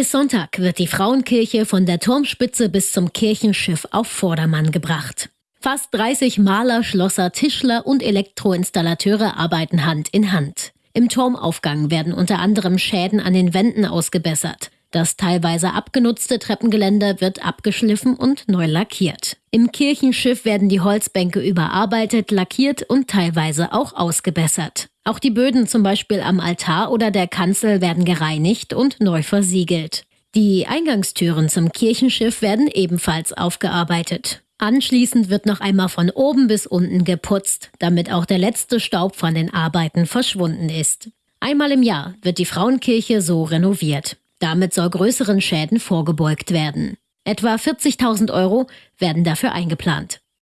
Bis Sonntag wird die Frauenkirche von der Turmspitze bis zum Kirchenschiff auf Vordermann gebracht. Fast 30 Maler, Schlosser, Tischler und Elektroinstallateure arbeiten Hand in Hand. Im Turmaufgang werden unter anderem Schäden an den Wänden ausgebessert. Das teilweise abgenutzte Treppengeländer wird abgeschliffen und neu lackiert. Im Kirchenschiff werden die Holzbänke überarbeitet, lackiert und teilweise auch ausgebessert. Auch die Böden zum Beispiel am Altar oder der Kanzel werden gereinigt und neu versiegelt. Die Eingangstüren zum Kirchenschiff werden ebenfalls aufgearbeitet. Anschließend wird noch einmal von oben bis unten geputzt, damit auch der letzte Staub von den Arbeiten verschwunden ist. Einmal im Jahr wird die Frauenkirche so renoviert. Damit soll größeren Schäden vorgebeugt werden. Etwa 40.000 Euro werden dafür eingeplant.